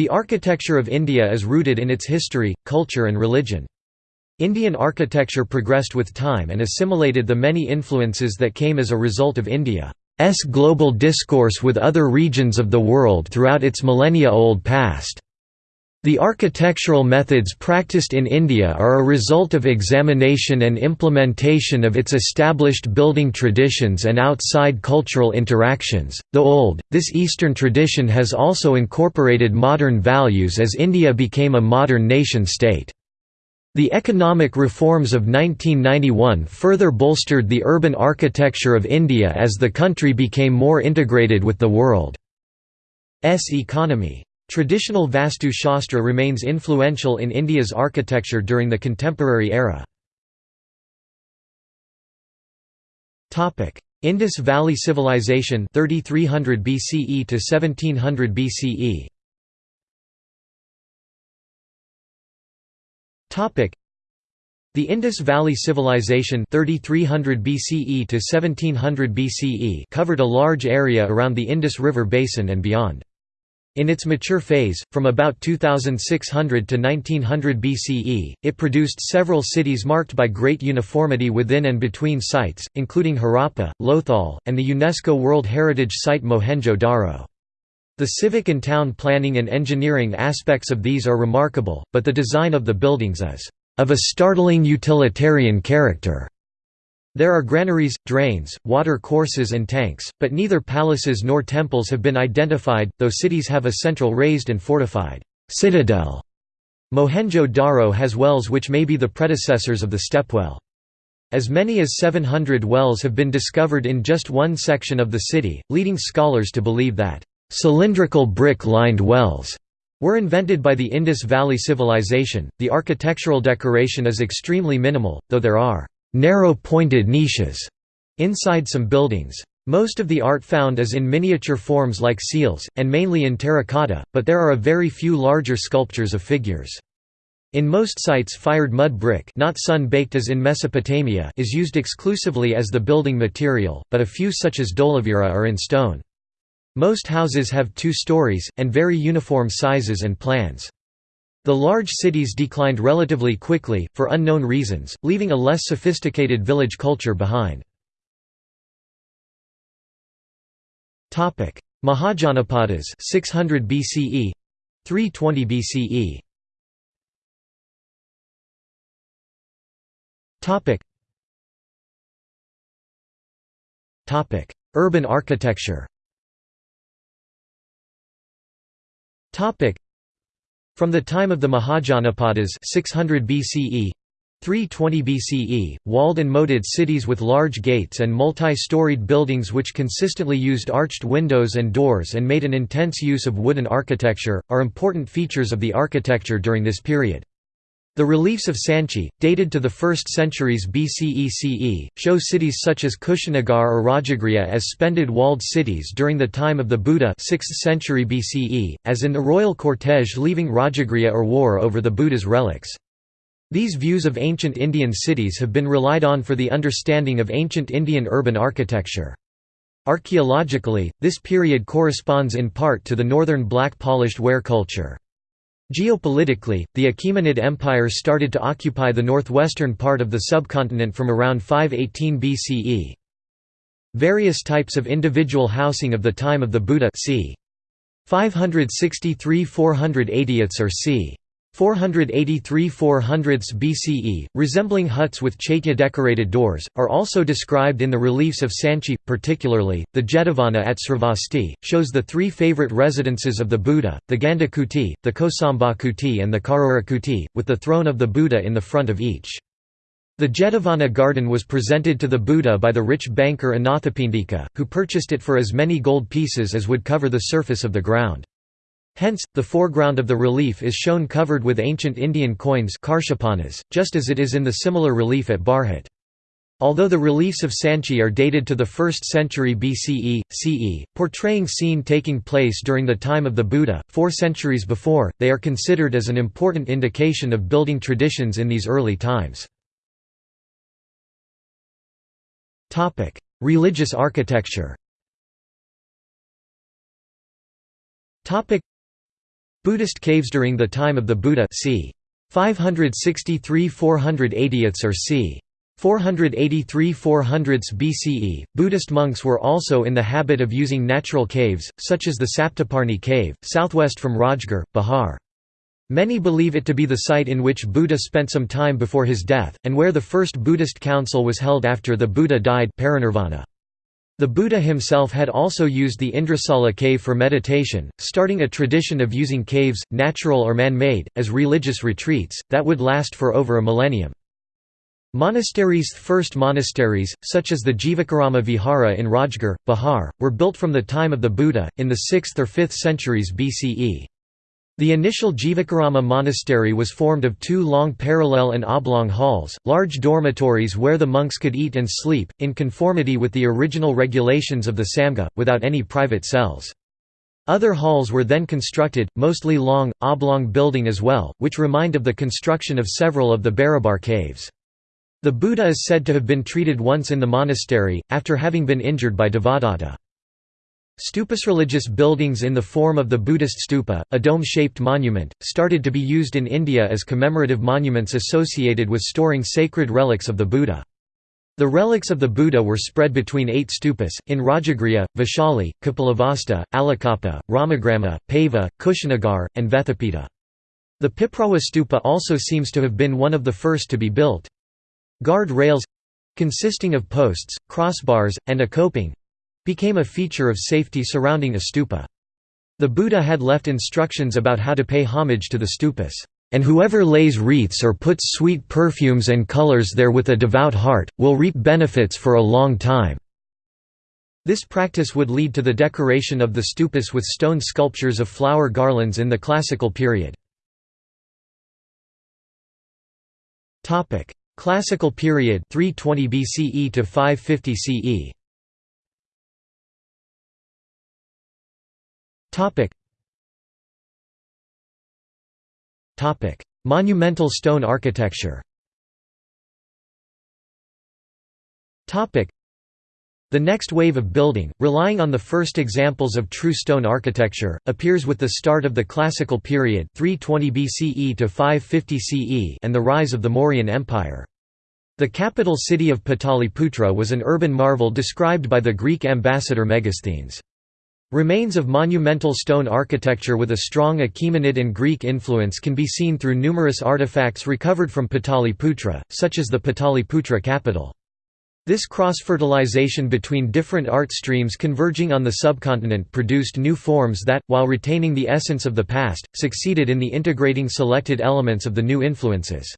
The architecture of India is rooted in its history, culture and religion. Indian architecture progressed with time and assimilated the many influences that came as a result of India's global discourse with other regions of the world throughout its millennia-old past. The architectural methods practiced in India are a result of examination and implementation of its established building traditions and outside cultural interactions. Though old, this Eastern tradition has also incorporated modern values as India became a modern nation state. The economic reforms of 1991 further bolstered the urban architecture of India as the country became more integrated with the world's economy. Traditional Vastu Shastra remains influential in India's architecture during the contemporary era. Indus Valley Civilization 3300 BCE to 1700 BCE Topic The Indus Valley Civilization 3300 BCE to 1700 BCE covered a large area around the Indus River basin and beyond. In its mature phase, from about 2600 to 1900 BCE, it produced several cities marked by great uniformity within and between sites, including Harappa, Lothal, and the UNESCO World Heritage Site Mohenjo-Daro. The civic and town planning and engineering aspects of these are remarkable, but the design of the buildings is of a startling utilitarian character. There are granaries, drains, water courses and tanks, but neither palaces nor temples have been identified, though cities have a central raised and fortified citadel. Mohenjo-Daro has wells which may be the predecessors of the stepwell. As many as 700 wells have been discovered in just one section of the city, leading scholars to believe that cylindrical brick-lined wells were invented by the Indus Valley Civilization. The architectural decoration is extremely minimal, though there are narrow pointed niches inside some buildings. Most of the art found is in miniature forms like seals, and mainly in terracotta, but there are a very few larger sculptures of figures. In most sites fired mud brick not sun-baked as in Mesopotamia is used exclusively as the building material, but a few such as Dholavira are in stone. Most houses have two stories, and very uniform sizes and plans. The large cities declined relatively quickly, for unknown reasons, leaving a less sophisticated village culture behind. Mahajanapadas 600 BCE 320 BCE Topic. Topic. Urban architecture. Topic from the time of the Mahajanapadas 600 BCE 320 BCE, walled and moated cities with large gates and multi-storied buildings which consistently used arched windows and doors and made an intense use of wooden architecture, are important features of the architecture during this period. The reliefs of Sanchi, dated to the 1st centuries BCE CE, show cities such as Kushinagar or Rajagriha as splendid walled cities during the time of the Buddha 6th century BCE, as in the royal cortege leaving Rajagriha or war over the Buddha's relics. These views of ancient Indian cities have been relied on for the understanding of ancient Indian urban architecture. Archaeologically, this period corresponds in part to the northern black polished ware culture. Geopolitically, the Achaemenid Empire started to occupy the northwestern part of the subcontinent from around 518 BCE. Various types of individual housing of the time of the Buddha c. 563–480 or c. 483–400s BCE, resembling huts with chaitya-decorated doors, are also described in the reliefs of Sanchi, particularly, the Jetavana at Sravasti, shows the three favorite residences of the Buddha, the Ganda Kuti, the Kosamba Kuti and the Karora Kuti, with the throne of the Buddha in the front of each. The Jetavana garden was presented to the Buddha by the rich banker Anathapindika, who purchased it for as many gold pieces as would cover the surface of the ground. Hence, the foreground of the relief is shown covered with ancient Indian coins just as it is in the similar relief at Bharhut. Although the reliefs of Sanchi are dated to the 1st century BCE, CE, portraying scene taking place during the time of the Buddha, four centuries before, they are considered as an important indication of building traditions in these early times. Religious architecture Buddhist caves during the time of the Buddha c. 563–480 or c. 483 400 BCE, Buddhist monks were also in the habit of using natural caves, such as the Saptaparni cave, southwest from Rajgir, Bihar. Many believe it to be the site in which Buddha spent some time before his death, and where the first Buddhist council was held after the Buddha died parinirvana. The Buddha himself had also used the Indrasala cave for meditation, starting a tradition of using caves, natural or man-made, as religious retreats, that would last for over a millennium. Monasteries First monasteries, such as the Jivakarama Vihara in Rajgir, Bihar, were built from the time of the Buddha, in the 6th or 5th centuries BCE. The initial Jivakarama monastery was formed of two long parallel and oblong halls, large dormitories where the monks could eat and sleep, in conformity with the original regulations of the Samgha, without any private cells. Other halls were then constructed, mostly long, oblong building as well, which remind of the construction of several of the Barabar caves. The Buddha is said to have been treated once in the monastery, after having been injured by Devadatta. Stupas religious buildings in the form of the Buddhist stupa, a dome-shaped monument, started to be used in India as commemorative monuments associated with storing sacred relics of the Buddha. The relics of the Buddha were spread between eight stupas, in Rajagriha, Vaishali, Kapilavastu, Alakappa, Ramagrama, Pava, Kushinagar, and Vethapita. The Piprawa stupa also seems to have been one of the first to be built. Guard rails—consisting of posts, crossbars, and a coping—became a feature of safety surrounding a stupa. The Buddha had left instructions about how to pay homage to the stupas, "...and whoever lays wreaths or puts sweet perfumes and colors there with a devout heart, will reap benefits for a long time." This practice would lead to the decoration of the stupas with stone sculptures of flower garlands in the classical period. Classical period 320 BCE to 550 CE. Topic. Topic: Monumental stone architecture. Topic: the next wave of building, relying on the first examples of true stone architecture, appears with the start of the Classical period 320 BCE to 550 CE and the rise of the Mauryan Empire. The capital city of Pataliputra was an urban marvel described by the Greek ambassador Megasthenes. Remains of monumental stone architecture with a strong Achaemenid and Greek influence can be seen through numerous artifacts recovered from Pataliputra, such as the Pataliputra capital. This cross-fertilization between different art streams converging on the subcontinent produced new forms that, while retaining the essence of the past, succeeded in the integrating selected elements of the new influences.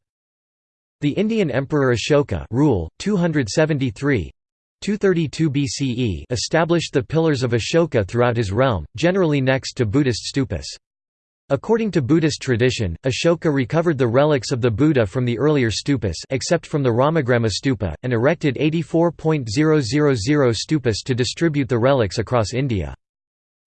The Indian Emperor Ashoka rule, 273 232 BCE established the pillars of Ashoka throughout his realm, generally next to Buddhist stupas. According to Buddhist tradition, Ashoka recovered the relics of the Buddha from the earlier stupas except from the Ramagrama stupa, and erected 84.000 stupas to distribute the relics across India.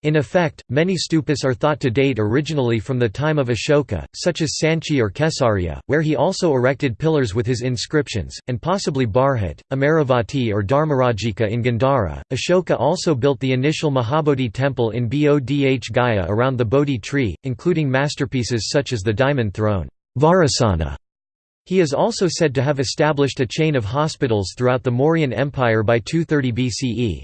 In effect, many stupas are thought to date originally from the time of Ashoka, such as Sanchi or Kesariya, where he also erected pillars with his inscriptions, and possibly Bharhut, Amaravati or Dharmarajika in Gandhara. Ashoka also built the initial Mahabodhi temple in Bodh Gaya around the Bodhi tree, including masterpieces such as the diamond throne Vajrasana. He is also said to have established a chain of hospitals throughout the Mauryan Empire by 230 BCE.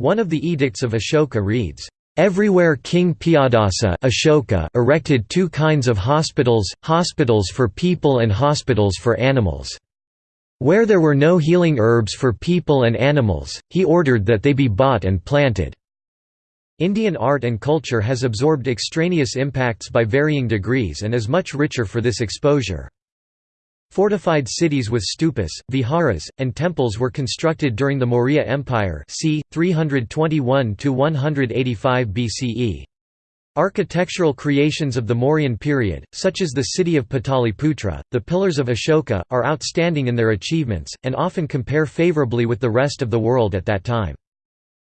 One of the edicts of Ashoka reads, Everywhere King Piyadasa Ashoka erected two kinds of hospitals, hospitals for people and hospitals for animals. Where there were no healing herbs for people and animals, he ordered that they be bought and planted. Indian art and culture has absorbed extraneous impacts by varying degrees and is much richer for this exposure. Fortified cities with stupas, viharas, and temples were constructed during the Maurya Empire c. 321–185 BCE. Architectural creations of the Mauryan period, such as the city of Pataliputra, the pillars of Ashoka, are outstanding in their achievements, and often compare favourably with the rest of the world at that time.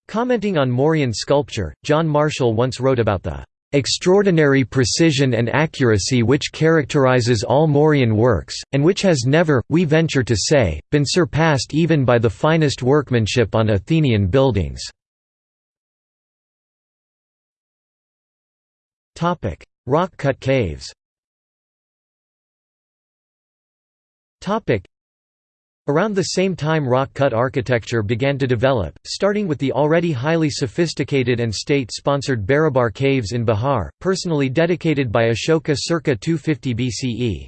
Commenting on Mauryan sculpture, John Marshall once wrote about the extraordinary precision and accuracy which characterizes all Mauryan works, and which has never, we venture to say, been surpassed even by the finest workmanship on Athenian buildings." Rock-cut caves Around the same time rock-cut architecture began to develop, starting with the already highly sophisticated and state-sponsored Barabar caves in Bihar, personally dedicated by Ashoka circa 250 BCE.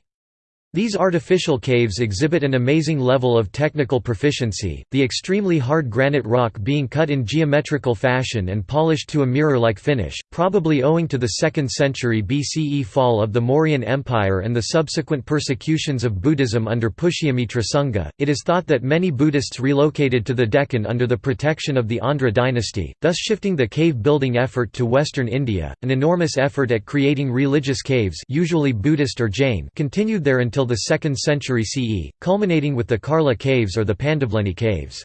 These artificial caves exhibit an amazing level of technical proficiency, the extremely hard granite rock being cut in geometrical fashion and polished to a mirror-like finish, probably owing to the 2nd century BCE fall of the Mauryan Empire and the subsequent persecutions of Buddhism under Pushyamitra Shunga. It is thought that many Buddhists relocated to the Deccan under the protection of the Andhra dynasty, thus shifting the cave-building effort to western India. An enormous effort at creating religious caves, usually Buddhist or Jain, continued there until until the 2nd century CE, culminating with the Karla caves or the Pandavleni caves.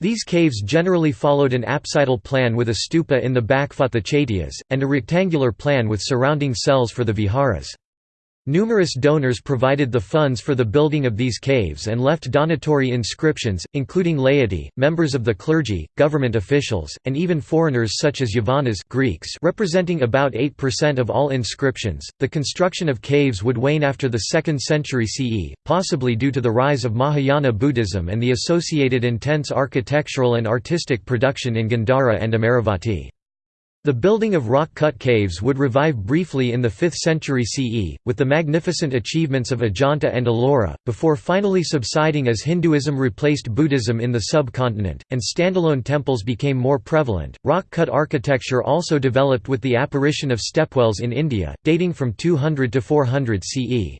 These caves generally followed an apsidal plan with a stupa in the back chaityas, and a rectangular plan with surrounding cells for the viharas. Numerous donors provided the funds for the building of these caves and left donatory inscriptions, including laity, members of the clergy, government officials, and even foreigners such as Yavanas Greeks representing about 8% of all inscriptions. The construction of caves would wane after the 2nd century CE, possibly due to the rise of Mahayana Buddhism and the associated intense architectural and artistic production in Gandhara and Amaravati. The building of rock-cut caves would revive briefly in the 5th century CE, with the magnificent achievements of Ajanta and Ellora, before finally subsiding as Hinduism replaced Buddhism in the subcontinent, and standalone temples became more prevalent. Rock-cut architecture also developed with the apparition of stepwells in India, dating from 200 to 400 CE.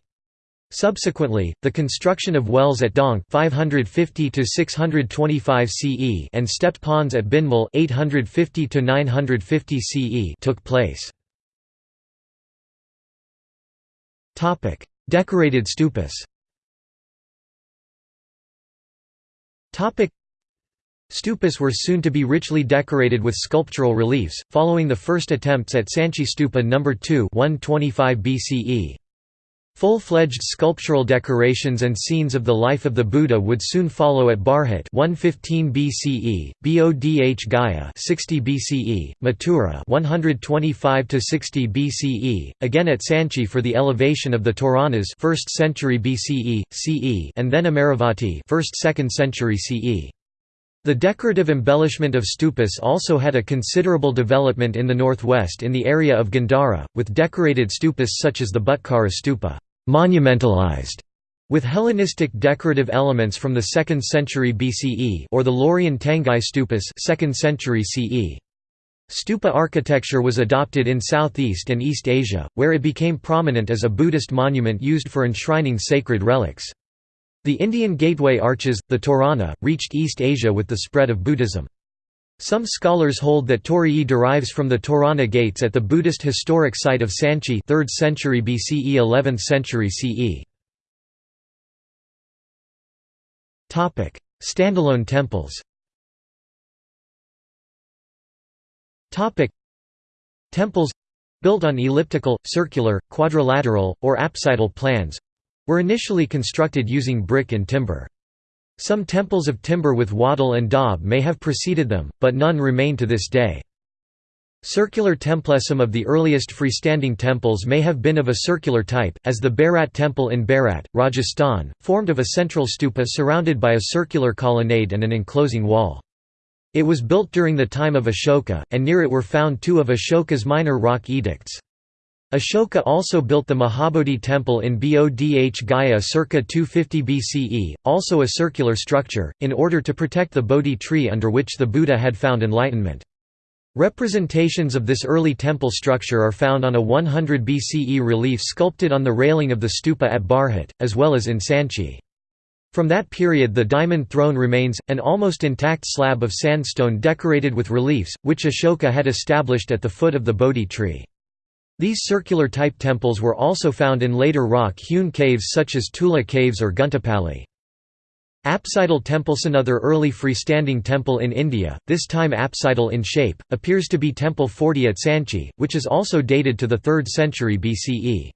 Subsequently, the construction of wells at Dong 550 to 625 CE and stepped ponds at Bhinmal 850 to 950 CE took place. Topic: Decorated stupas. Topic: Stupas were soon to be richly decorated with sculptural reliefs, following the first attempts at Sanchi Stupa No. 2 125 BCE. Full-fledged sculptural decorations and scenes of the life of the Buddha would soon follow at Bharhut 115 BCE, Bodh Gaya 60 BCE, Mathura 125 to 60 BCE, again at Sanchi for the elevation of the Toranas 1st century BCE, CE, and then Amaravati 1st 2nd century CE. The decorative embellishment of stupas also had a considerable development in the northwest in the area of Gandhara, with decorated stupas such as the Butkara stupa monumentalized with Hellenistic decorative elements from the 2nd century BCE or the Loriyan Tangai stupas 2nd century CE. Stupa architecture was adopted in Southeast and East Asia, where it became prominent as a Buddhist monument used for enshrining sacred relics. The Indian gateway arches, the Torana, reached East Asia with the spread of Buddhism. Some scholars hold that Torii derives from the Torana gates at the Buddhist historic site of Sanchi 3rd century BCE 11th century CE. Topic: Standalone temples Topic: Temples built on elliptical, circular, quadrilateral, or apsidal plans were initially constructed using brick and timber. Some temples of timber with wattle and daub may have preceded them, but none remain to this day. Circular templesum of the earliest freestanding temples may have been of a circular type, as the Bairat temple in Bairat, Rajasthan, formed of a central stupa surrounded by a circular colonnade and an enclosing wall. It was built during the time of Ashoka, and near it were found two of Ashoka's minor rock edicts. Ashoka also built the Mahabodhi temple in Bodh Gaya circa 250 BCE, also a circular structure, in order to protect the Bodhi tree under which the Buddha had found enlightenment. Representations of this early temple structure are found on a 100 BCE relief sculpted on the railing of the stupa at Bharhut, as well as in Sanchi. From that period the diamond throne remains, an almost intact slab of sandstone decorated with reliefs, which Ashoka had established at the foot of the Bodhi tree. These circular-type temples were also found in later rock-hewn caves such as Tulja caves or Guntupalli. Apsidal temples Another early freestanding temple in India, this time apsidal in shape, appears to be Temple 40 at Sanchi, which is also dated to the 3rd century BCE.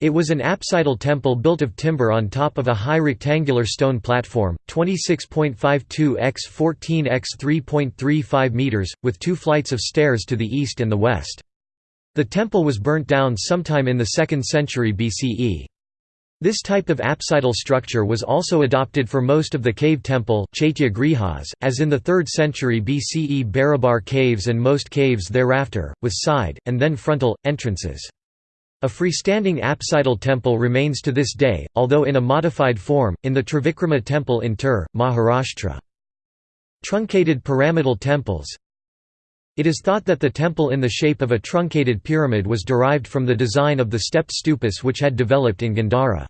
It was an apsidal temple built of timber on top of a high rectangular stone platform, 26.52 x 14 x 3.35 meters, with two flights of stairs to the east and the west. The temple was burnt down sometime in the 2nd century BCE. This type of apsidal structure was also adopted for most of the cave temple as in the 3rd century BCE Barabar caves and most caves thereafter, with side, and then frontal, entrances. A freestanding apsidal temple remains to this day, although in a modified form, in the Trivikrama temple in Ter, Maharashtra. Truncated pyramidal temples It is thought that the temple in the shape of a truncated pyramid was derived from the design of the stepped stupas which had developed in Gandhara.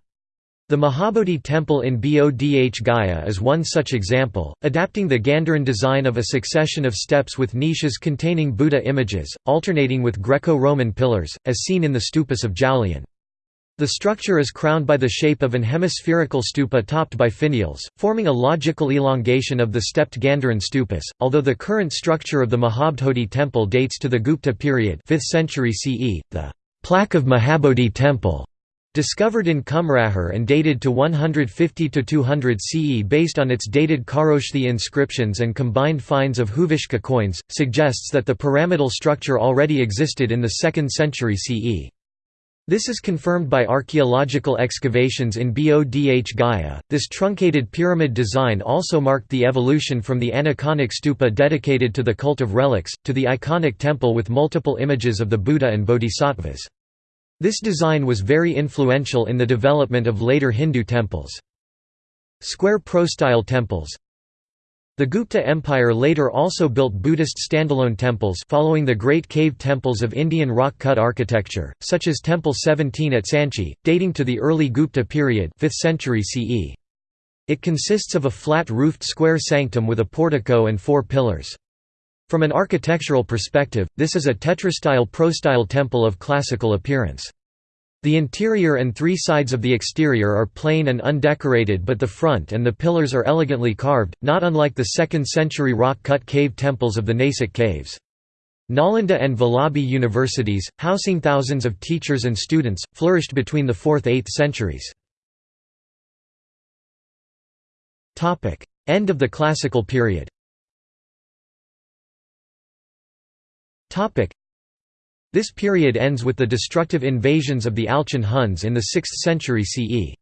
The Mahabodhi temple in Bodh Gaya is one such example, adapting the Gandharan design of a succession of steps with niches containing Buddha images, alternating with Greco-Roman pillars, as seen in the stupas of Jaulian. The structure is crowned by the shape of an hemispherical stupa topped by finials, forming a logical elongation of the stepped Gandharan stupas, although the current structure of the Mahabodhi temple dates to the Gupta period 5th century CE. The plaque of Mahabodhi temple discovered in Kumrahar and dated to 150–200 CE based on its dated Kharoshthi inscriptions and combined finds of Huvishka coins, suggests that the pyramidal structure already existed in the 2nd century CE. This is confirmed by archaeological excavations in Bodh Gaya. This truncated pyramid design also marked the evolution from the aniconic stupa dedicated to the cult of relics, to the iconic temple with multiple images of the Buddha and Bodhisattvas. This design was very influential in the development of later Hindu temples. Square prostyle temples the Gupta Empire later also built Buddhist standalone temples following the great cave temples of Indian rock-cut architecture, such as Temple 17 at Sanchi, dating to the early Gupta period 5th century CE. It consists of a flat-roofed square sanctum with a portico and four pillars. From an architectural perspective, this is a tetrastyle prostyle temple of classical appearance. The interior and three sides of the exterior are plain and undecorated but the front and the pillars are elegantly carved, not unlike the 2nd century rock-cut cave temples of the Nasik caves. Nalanda and Vallabhi universities, housing thousands of teachers and students, flourished between the 4th–8th centuries. End of the Classical period this period ends with the destructive invasions of the Alchon Huns in the 6th century CE.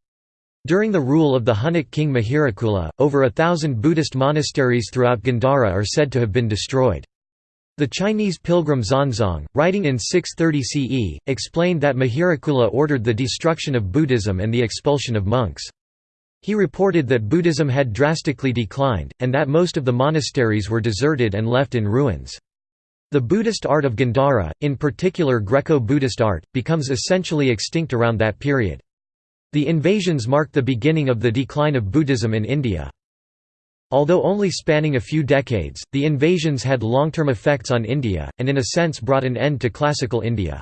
During the rule of the Hunnic king Mihirakula, over a thousand Buddhist monasteries throughout Gandhara are said to have been destroyed. The Chinese pilgrim Xuanzang, writing in 630 CE, explained that Mihirakula ordered the destruction of Buddhism and the expulsion of monks. He reported that Buddhism had drastically declined, and that most of the monasteries were deserted and left in ruins. The Buddhist art of Gandhara, in particular Greco-Buddhist art, becomes essentially extinct around that period. The invasions marked the beginning of the decline of Buddhism in India. Although only spanning a few decades, the invasions had long-term effects on India, and in a sense brought an end to classical India.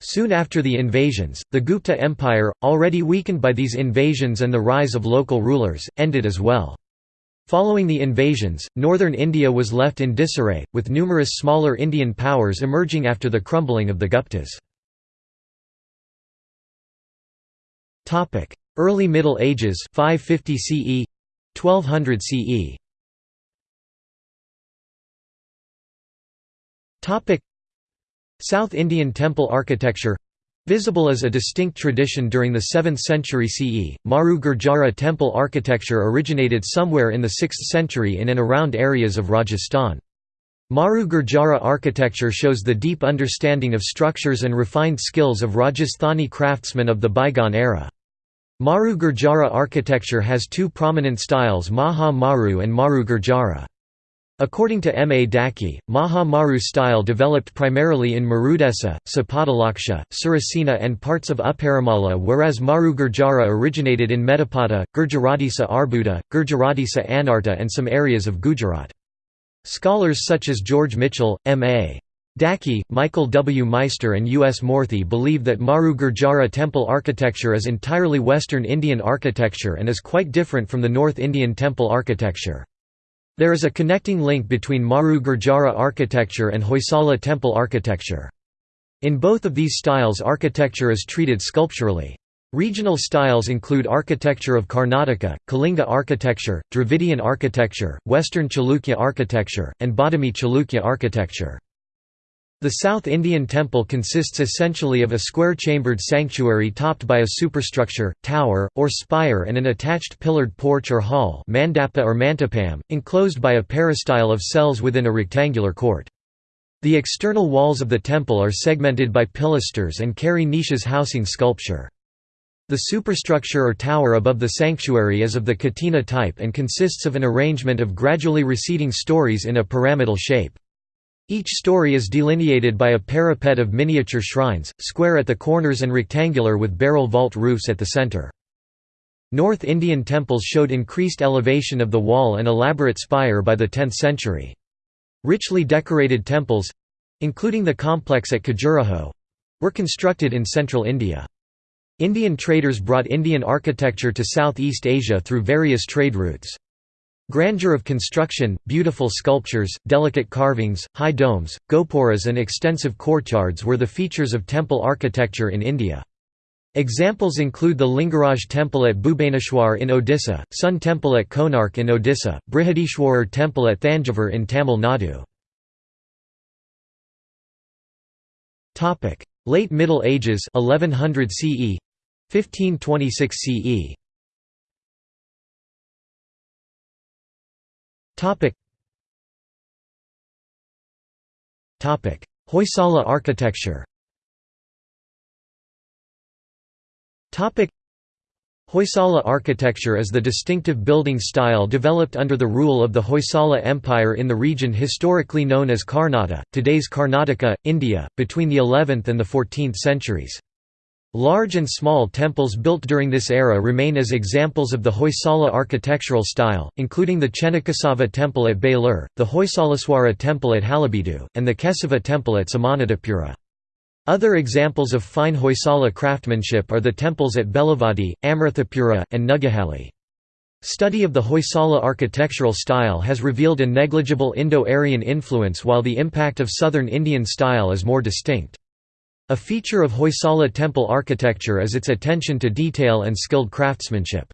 Soon after the invasions, the Gupta Empire, already weakened by these invasions and the rise of local rulers, ended as well. Following the invasions, northern India was left in disarray, with numerous smaller Indian powers emerging after the crumbling of the Guptas. Early Middle Ages 550 CE 1200 CE South Indian temple architecture Visible as a distinct tradition during the 7th century CE, Maru Gurjara temple architecture originated somewhere in the 6th century in and around areas of Rajasthan. Maru Gurjara architecture shows the deep understanding of structures and refined skills of Rajasthani craftsmen of the bygone era. Maru Gurjara architecture has two prominent styles Maha Maru and Maru Gurjara. According to M. A. Dhaky, Maha Maru style developed primarily in Marudesa, Sapadalaksha, Surasena and parts of Uparamala whereas Maru Gurjara originated in Medapata, Gurjaratisa Arbuda, Gurjaratisa Anarta and some areas of Gujarat. Scholars such as George Michell, M. A. Dhaky, Michael W. Meister and U. S. Moorthy believe that Maru Gurjara temple architecture is entirely Western Indian architecture and is quite different from the North Indian temple architecture. There is a connecting link between Maru Gurjara architecture and Hoysala temple architecture. In both of these styles architecture is treated sculpturally. Regional styles include architecture of Karnataka, Kalinga architecture, Dravidian architecture, Western Chalukya architecture, and Badami Chalukya architecture. The South Indian temple consists essentially of a square-chambered sanctuary topped by a superstructure, tower, or spire and an attached pillared porch or hall mandapa or mantapam, enclosed by a peristyle of cells within a rectangular court. The external walls of the temple are segmented by pilasters and carry niches housing sculpture. The superstructure or tower above the sanctuary is of the kutina type and consists of an arrangement of gradually receding stories in a pyramidal shape. Each story is delineated by a parapet of miniature shrines, square at the corners and rectangular with barrel vault roofs at the center. North Indian temples showed increased elevation of the wall and elaborate spire by the 10th century. Richly decorated temples—including the complex at Khajuraho—were constructed in central India. Indian traders brought Indian architecture to Southeast Asia through various trade routes. Grandeur of construction, beautiful sculptures, delicate carvings, high domes, gopuras and extensive courtyards were the features of temple architecture in India. Examples include the Lingaraj temple at Bhubaneswar in Odisha, Sun temple at Konark in Odisha, Brihadishwarar temple at Thanjavur in Tamil Nadu. Late Middle Ages 1100 CE 1526 CE Topic. Topic: Hoysala architecture. Topic: Hoysala architecture is the distinctive building style developed under the rule of the Hoysala Empire in the region historically known as Karnataka, today's Karnataka, India, between the 11th and the 14th centuries. Large and small temples built during this era remain as examples of the Hoysala architectural style, including the Chennakesava temple at Belur, the Hoysaleswara temple at Halebeedu, and the Kesava temple at Somanathapura. Other examples of fine Hoysala craftsmanship are the temples at Belavadi, Amrithapura, and Nuggehalli. Study of the Hoysala architectural style has revealed a negligible Indo-Aryan influence while the impact of southern Indian style is more distinct. A feature of Hoysala temple architecture is its attention to detail and skilled craftsmanship.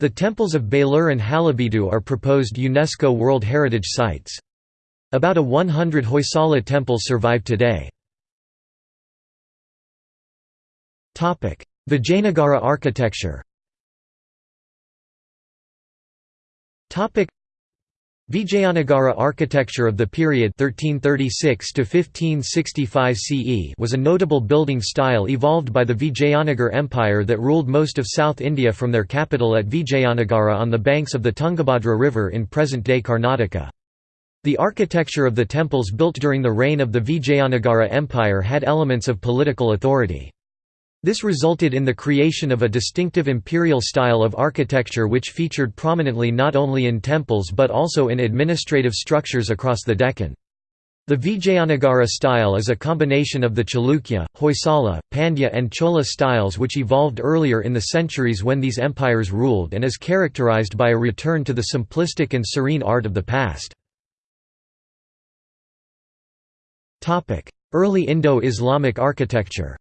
The temples of Belur and Halebeedu are proposed UNESCO World Heritage Sites. About a 100 Hoysala temples survive today. Vijayanagara architecture Vijayanagara architecture of the period 1336 to 1565 CE was a notable building style evolved by the Vijayanagar Empire that ruled most of South India from their capital at Vijayanagara on the banks of the Tungabhadra River in present-day Karnataka. The architecture of the temples built during the reign of the Vijayanagara Empire had elements of political authority. This resulted in the creation of a distinctive imperial style of architecture which featured prominently not only in temples but also in administrative structures across the Deccan. The Vijayanagara style is a combination of the Chalukya, Hoysala, Pandya and Chola styles which evolved earlier in the centuries when these empires ruled and is characterized by a return to the simplistic and serene art of the past. Early Indo-Islamic architecture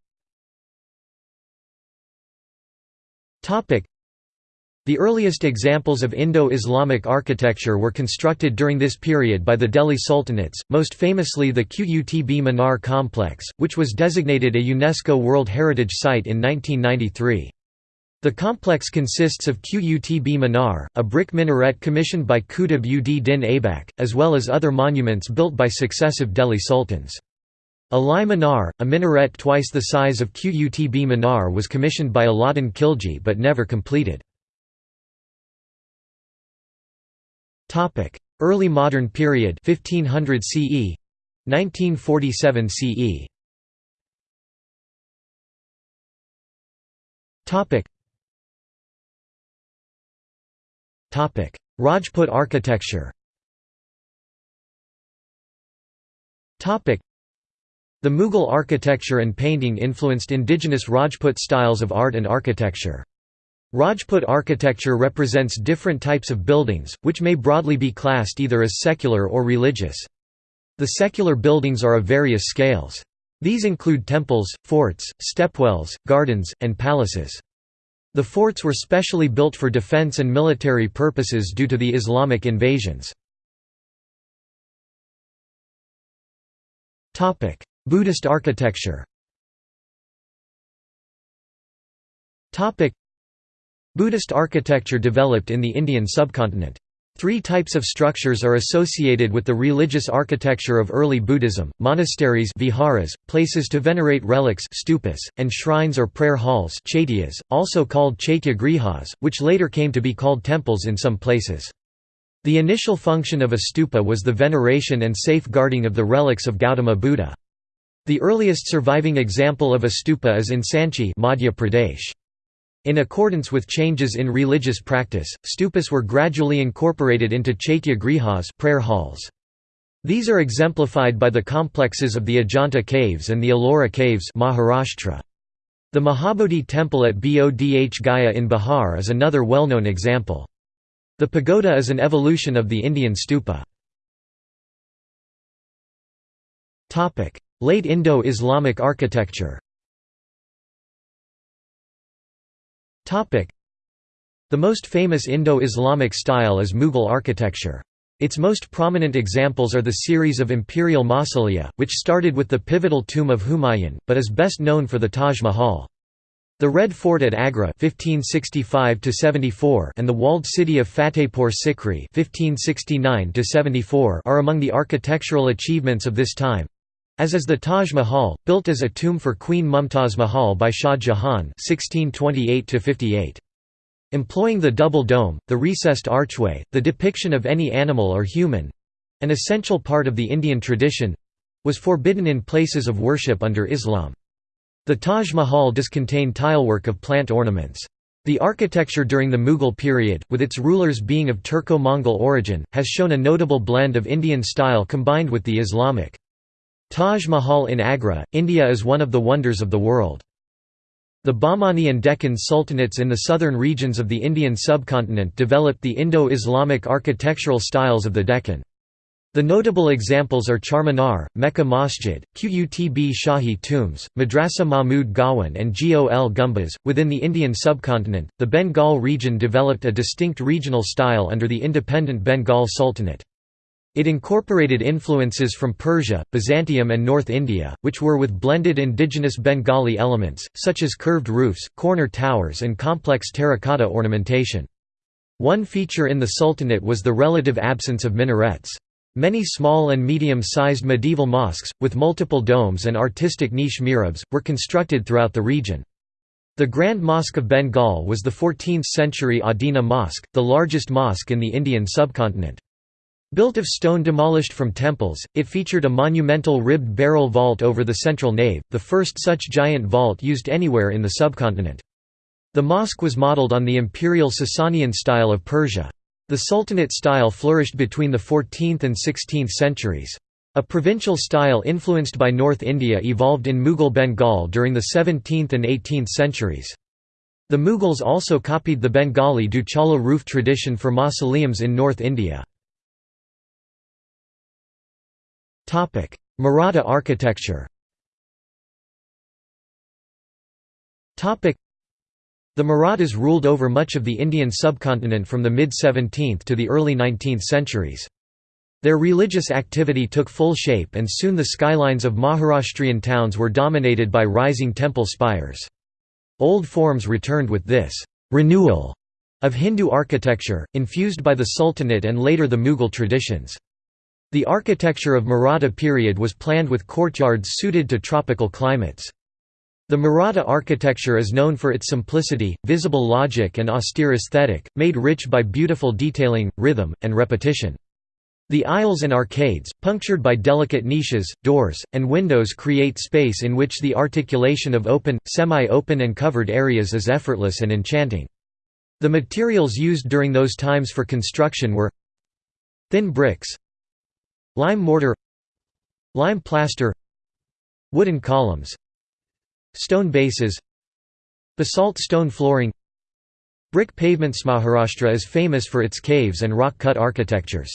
The earliest examples of Indo-Islamic architecture were constructed during this period by the Delhi Sultanates, most famously the Qutb Minar complex, which was designated a UNESCO World Heritage Site in 1993. The complex consists of Qutb Minar, a brick minaret commissioned by Qutb ud Din Aibak, as well as other monuments built by successive Delhi sultans. Alai Minar, a minaret twice the size of Qutb Minar was commissioned by Alauddin Khilji but never completed. Early modern period 1500 CE 1947 CE Rajput architecture the Mughal architecture and painting influenced indigenous Rajput styles of art and architecture. Rajput architecture represents different types of buildings, which may broadly be classed either as secular or religious. The secular buildings are of various scales. These include temples, forts, stepwells, gardens, and palaces. The forts were specially built for defense and military purposes due to the Islamic invasions. Buddhist architecture Buddhist architecture developed in the Indian subcontinent. Three types of structures are associated with the religious architecture of early Buddhism, monasteries viharas, places to venerate relics stupas, and shrines or prayer halls chaityas, also called chaitya grihas, which later came to be called temples in some places. The initial function of a stupa was the veneration and safeguarding of the relics of Gautama Buddha. The earliest surviving example of a stupa is in Sanchi Madhya Pradesh. In accordance with changes in religious practice, stupas were gradually incorporated into chaitya grihas prayer halls. These are exemplified by the complexes of the Ajanta caves and the Ellora caves Maharashtra. The Mahabodhi temple at Bodh Gaya in Bihar is another well-known example. The pagoda is an evolution of the Indian stupa. Late Indo-Islamic architecture The most famous Indo-Islamic style is Mughal architecture. Its most prominent examples are the series of imperial mausolea, which started with the pivotal tomb of Humayun, but is best known for the Taj Mahal. The Red Fort at Agra 1565 and the walled city of Fatehpur Sikri 1569 are among the architectural achievements of this time, as is the Taj Mahal, built as a tomb for Queen Mumtaz Mahal by Shah Jahan (1628–58). Employing the double dome, the recessed archway, the depiction of any animal or human—an essential part of the Indian tradition—was forbidden in places of worship under Islam. The Taj Mahal does contain tilework of plant ornaments. The architecture during the Mughal period, with its rulers being of Turco-Mongol origin, has shown a notable blend of Indian style combined with the Islamic. Taj Mahal in Agra, India is one of the wonders of the world. The Bahmani and Deccan sultanates in the southern regions of the Indian subcontinent developed the Indo-Islamic architectural styles of the Deccan. The notable examples are Charminar, Mecca Masjid, Qutb Shahi tombs, Madrasa Mahmud Gawan, and Gol Gumbaz. Within the Indian subcontinent, the Bengal region developed a distinct regional style under the independent Bengal Sultanate. It incorporated influences from Persia, Byzantium and North India, which were with blended indigenous Bengali elements, such as curved roofs, corner towers and complex terracotta ornamentation. One feature in the Sultanate was the relative absence of minarets. Many small and medium-sized medieval mosques, with multiple domes and artistic niche mihrabs, were constructed throughout the region. The Grand Mosque of Bengal was the 14th-century Adina Mosque, the largest mosque in the Indian subcontinent. Built of stone demolished from temples, it featured a monumental ribbed barrel vault over the central nave, the first such giant vault used anywhere in the subcontinent. The mosque was modelled on the imperial Sasanian style of Persia. The Sultanate style flourished between the 14th and 16th centuries. A provincial style influenced by North India evolved in Mughal Bengal during the 17th and 18th centuries. The Mughals also copied the Bengali Duchala roof tradition for mausoleums in North India. Maratha architecture Topic: The Marathas ruled over much of the Indian subcontinent from the mid-17th to the early 19th centuries. Their religious activity took full shape and soon the skylines of Maharashtrian towns were dominated by rising temple spires. Old forms returned with this «renewal» of Hindu architecture, infused by the Sultanate and later the Mughal traditions. The architecture of Maratha period was planned with courtyards suited to tropical climates. The Maratha architecture is known for its simplicity, visible logic and austere aesthetic, made rich by beautiful detailing, rhythm, and repetition. The aisles and arcades, punctured by delicate niches, doors, and windows create space in which the articulation of open, semi-open and covered areas is effortless and enchanting. The materials used during those times for construction were thin bricks, Lime mortar Lime plaster Wooden columns Stone bases Basalt stone flooring Brick pavements Maharashtra is famous for its caves and rock-cut architectures.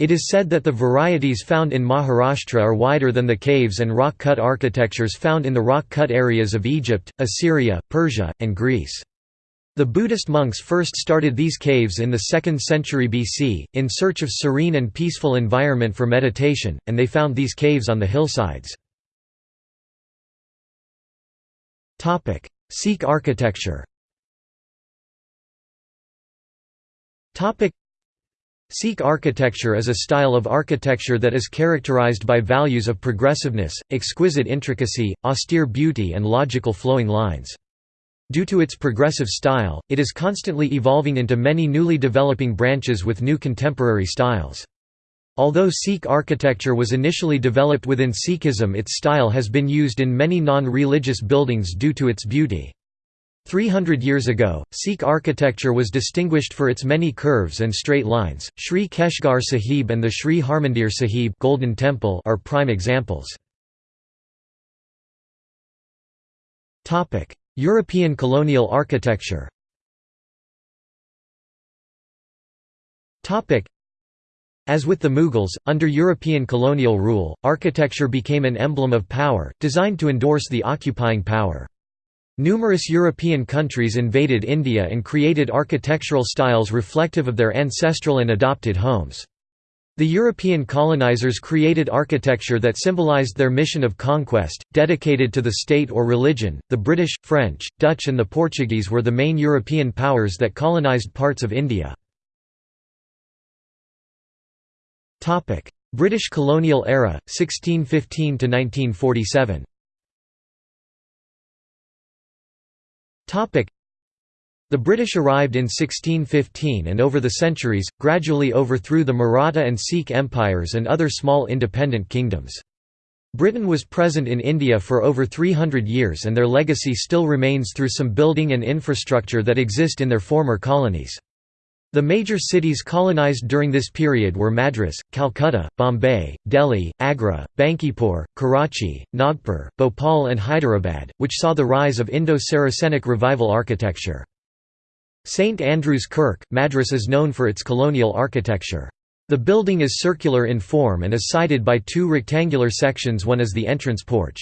It is said that the varieties found in Maharashtra are wider than the caves and rock-cut architectures found in the rock-cut areas of Egypt, Assyria, Persia, and Greece. The Buddhist monks first started these caves in the 2nd century BC, in search of serene and peaceful environment for meditation, and they found these caves on the hillsides. Sikh architecture Sikh architecture is a style of architecture that is characterized by values of progressiveness, exquisite intricacy, austere beauty and logical flowing lines. Due to its progressive style, it is constantly evolving into many newly developing branches with new contemporary styles. Although Sikh architecture was initially developed within Sikhism its style has been used in many non-religious buildings due to its beauty. 300 years ago, Sikh architecture was distinguished for its many curves and straight lines. Sri Keshgarh Sahib and the Sri Harmandir Sahib Golden Temple are prime examples. Topic: European colonial architecture. As with the Mughals, under European colonial rule, architecture became an emblem of power, designed to endorse the occupying power. Numerous European countries invaded India and created architectural styles reflective of their ancestral and adopted homes. The European colonizers created architecture that symbolized their mission of conquest, dedicated to the state or religion. The British, French, Dutch, and the Portuguese were the main European powers that colonized parts of India. Topic: British colonial era, 1615 to 1947. The British arrived in 1615 and over the centuries, gradually overthrew the Maratha and Sikh empires and other small independent kingdoms. Britain was present in India for over 300 years and their legacy still remains through some building and infrastructure that exist in their former colonies. The major cities colonized during this period were Madras, Calcutta, Bombay, Delhi, Agra, Bankipur, Karachi, Nagpur, Bhopal and Hyderabad, which saw the rise of Indo-Saracenic revival architecture. St Andrew's Kirk, Madras is known for its colonial architecture. The building is circular in form and is sided by two rectangular sections one is the entrance porch.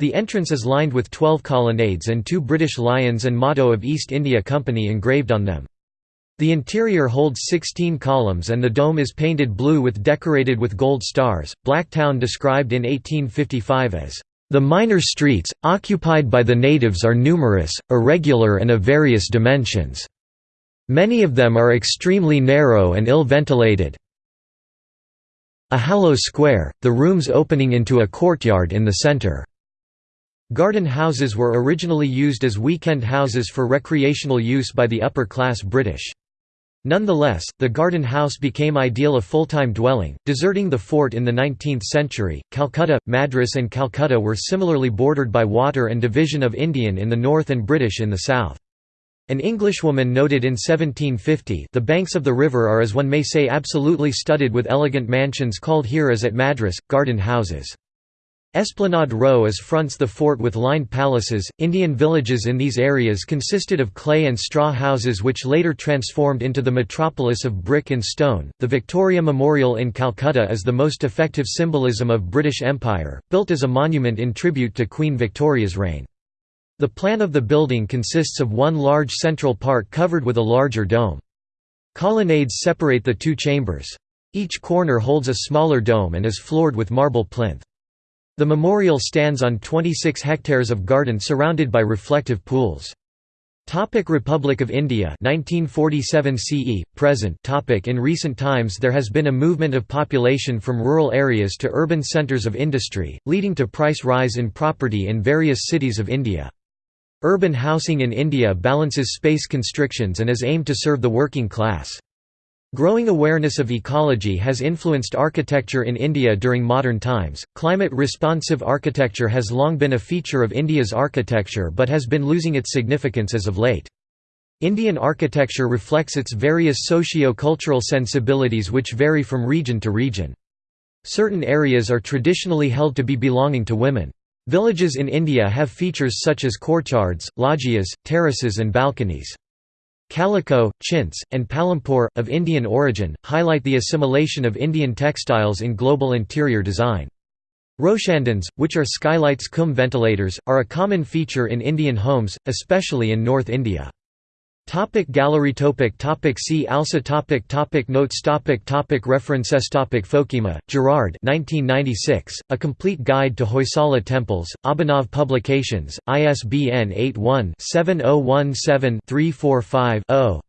The entrance is lined with twelve colonnades and two British lions and motto of East India Company engraved on them. The interior holds 16 columns and the dome is painted blue with decorated with gold stars. Blacktown described in 1855 as the minor streets, occupied by the natives are numerous, irregular and of various dimensions. Many of them are extremely narrow and ill-ventilated. A hollow square, the rooms opening into a courtyard in the center. Garden houses were originally used as weekend houses for recreational use by the upper-class British. Nonetheless, the garden house became ideal a full-time dwelling, deserting the fort in the 19th century. Calcutta, Madras and Calcutta were similarly bordered by water and division of Indian in the north and British in the south. An Englishwoman noted in 1750 the banks of the river are as one may say absolutely studded with elegant mansions called here as at Madras, garden houses. Esplanade Row as fronts the fort with lined palaces. Indian villages in these areas consisted of clay and straw houses which later transformed into the metropolis of brick and stone. The Victoria Memorial in Calcutta is the most effective symbolism of British Empire, built as a monument in tribute to Queen Victoria's reign. The plan of the building consists of one large central part covered with a larger dome. Colonnades separate the two chambers. Each corner holds a smaller dome and is floored with marble plinth. The memorial stands on 26 hectares of garden surrounded by reflective pools. Topic Republic of India 1947 CE present. Topic In recent times there has been a movement of population from rural areas to urban centres of industry leading to price rise in property in various cities of India. Urban housing in India balances space constrictions and is aimed to serve the working class Growing awareness of ecology has influenced architecture in India during modern times. Climate responsive architecture has long been a feature of India's architecture but has been losing its significance as of late. Indian architecture reflects its various socio-cultural sensibilities which vary from region to region. Certain areas are traditionally held to be belonging to women. Villages in India have features such as courtyards, loggias, terraces and balconies. Calico, chintz, and palampore, of Indian origin, highlight the assimilation of Indian textiles in global interior design. Roshandans, which are skylights cum ventilators, are a common feature in Indian homes, especially in North India. Topic gallery topic topic See also topic topic Notes topic topic References topic Foekema, Gerard 1996, A Complete Guide to Hoysala Temples, Abhinav Publications, ISBN 81-7017-345-0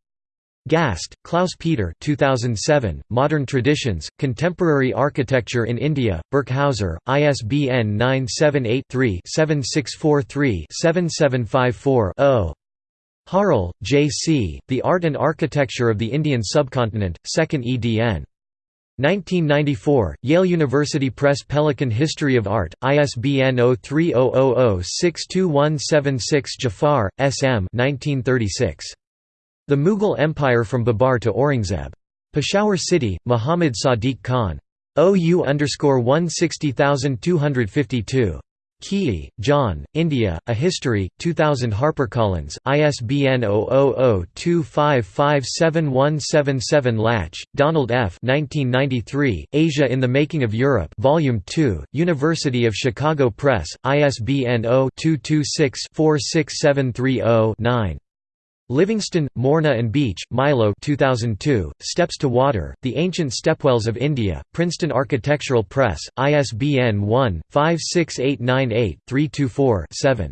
Gast, Klaus Peter 2007, Modern Traditions, Contemporary Architecture in India, Birkhauser, ISBN 978 3 7643 7754 0 Harle, J. C., The Art and Architecture of the Indian Subcontinent, 2nd edn. 1994, Yale University Press Pelican History of Art, ISBN 0300062176 Jafar, S. M. 1936. The Mughal Empire from Babar to Aurangzeb. Peshawar City, Muhammad Sadiq Khan. OU 160252. Keay, John, India, A History, 2000 HarperCollins, ISBN 000-2557177 Lach, Donald F. 1993, Asia in the Making of Europe Volume 2, University of Chicago Press, ISBN 0-226-46730-9. Livingston, Morna and Beach, Milo 2002, Steps to Water, The Ancient Stepwells of India, Princeton Architectural Press, ISBN 1-56898-324-7.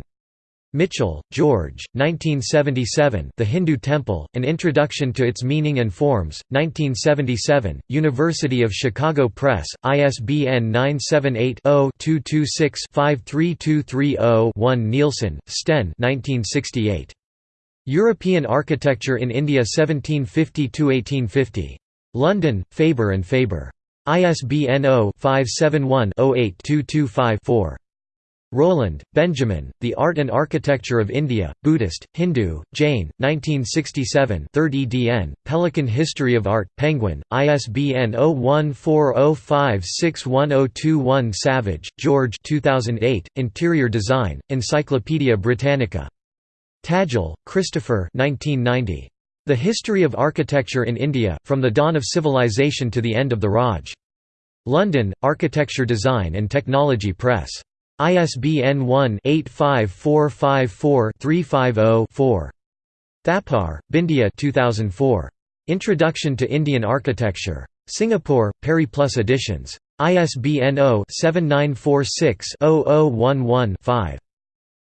Michell, George, 1977 The Hindu Temple, An Introduction to Its Meaning and Forms, 1977, University of Chicago Press, ISBN 978 0 226 53230 one Nilsson, Sten 1968. European Architecture in India 1750–1850. London, Faber and Faber. ISBN 0-571-08225-4. Rowland, Benjamin, The Art and Architecture of India, Buddhist, Hindu, Jain, 1967 3rd edn, Pelican History of Art, Penguin, ISBN 0140561021 Savage, George 2008, Interior Design, Encyclopædia Britannica. Tadgell, Christopher 1990. The History of Architecture in India, From the Dawn of Civilization to the End of the Raj. London, Architecture Design and Technology Press. ISBN 1-85454-350-4. Thapar, Bindia 2004. Introduction to Indian Architecture. Singapore, Periplus Editions. ISBN 0-7946-0011-5.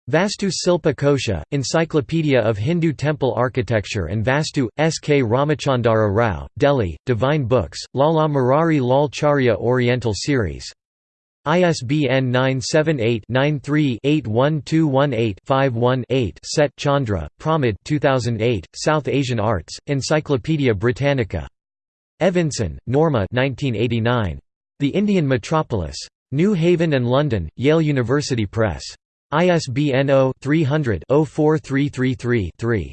Vastu Silpa Kosha, Encyclopedia of Hindu Temple Architecture and Vastu, S. K. Ramachandara Rao, Delhi, Divine Books, Lala Murari Lal Charya Oriental Series. ISBN 978-93-81218-51-8 Set Chandra, Pramod 2008, South Asian Arts, Encyclopaedia Britannica. Evenson, Norma 1989. The Indian Metropolis. New Haven and London, Yale University Press. ISBN 0-300-04333-3.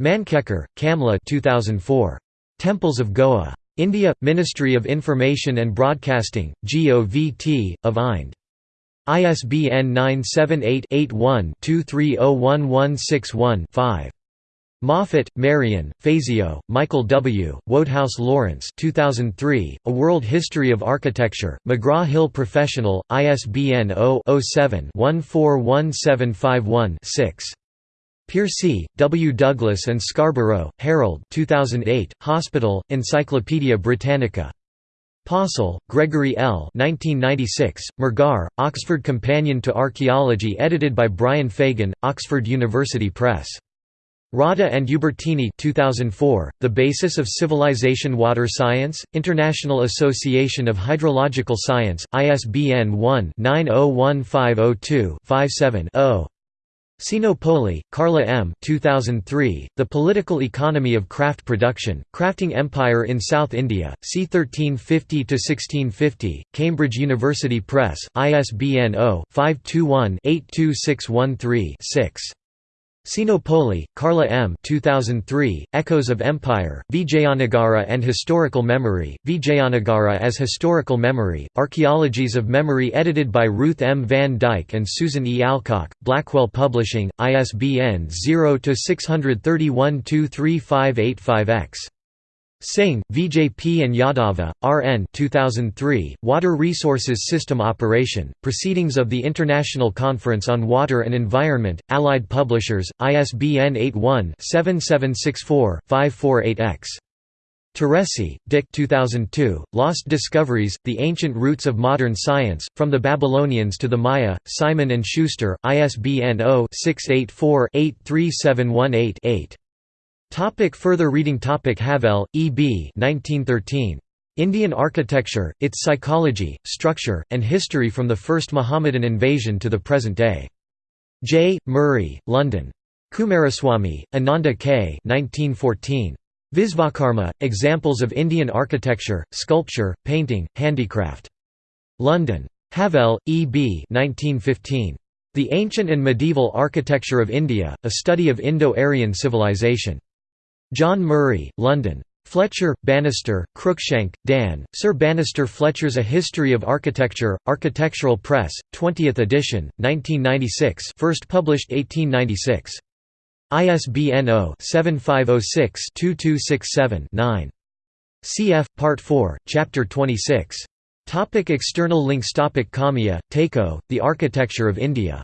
Mankekar, Kamla 2004. Temples of Goa. India, Ministry of Information and Broadcasting, GOVT, of IND. ISBN 978-81-230161-5. Moffett, Marion, Fazio, Michael W., Wodehouse Lawrence 2003, A World History of Architecture, McGraw-Hill Professional, ISBN 0-07-141751-6. Piercy, W. Douglas and Scarborough, Harold 2008, Hospital, Encyclopædia Britannica. Possehl, Gregory L. 1996, Mehrgarh, Oxford Companion to Archaeology edited by Brian Fagan, Oxford University Press. Rodda and Ubertini 2004, The Basis of Civilization Water Science, International Association of Hydrological Science, ISBN 1-901502-57-0. Sinopoli, Carla M. 2003, The Political Economy of Craft Production, Crafting Empire in South India, c. 1350–1650, Cambridge University Press, ISBN 0-521-82613-6. Sinopoli, Carla M. 2003, Echoes of Empire, Vijayanagara and Historical Memory, Vijayanagara as Historical Memory, Archaeologies of Memory edited by Ruth M. Van Dyke and Susan E. Alcock, Blackwell Publishing, ISBN 0-631-23585-X. Singh, VJP and Yadava, R.N. 2003, Water Resources System Operation, Proceedings of the International Conference on Water and Environment, Allied Publishers, ISBN 81-7764-548-X. Teresi, Dick 2002, Lost Discoveries, The Ancient Roots of Modern Science, From the Babylonians to the Maya, Simon & Schuster, ISBN 0-684-83718-8. Topic further reading Topic Havell, E. B. 1913. Indian Architecture, Its Psychology, Structure, and History from the First Mohammedan Invasion to the Present Day. J. Murray, London. Coomaraswamy, Ananda K. 1914. Visvakarma, Examples of Indian Architecture, Sculpture, Painting, Handicraft. London. Havell, E. B. 1915. The Ancient and Medieval Architecture of India, A Study of Indo-Aryan Civilization. John Murray, London. Fletcher, Banister, Cruikshank, Dan, Sir Banister Fletcher's A History of Architecture, Architectural Press, 20th edition, 1996 first published 1896. ISBN 0-7506-2267-9. Cf. Part 4, Chapter 26. Topic external links Topic Kamiya, Takeo, The Architecture of India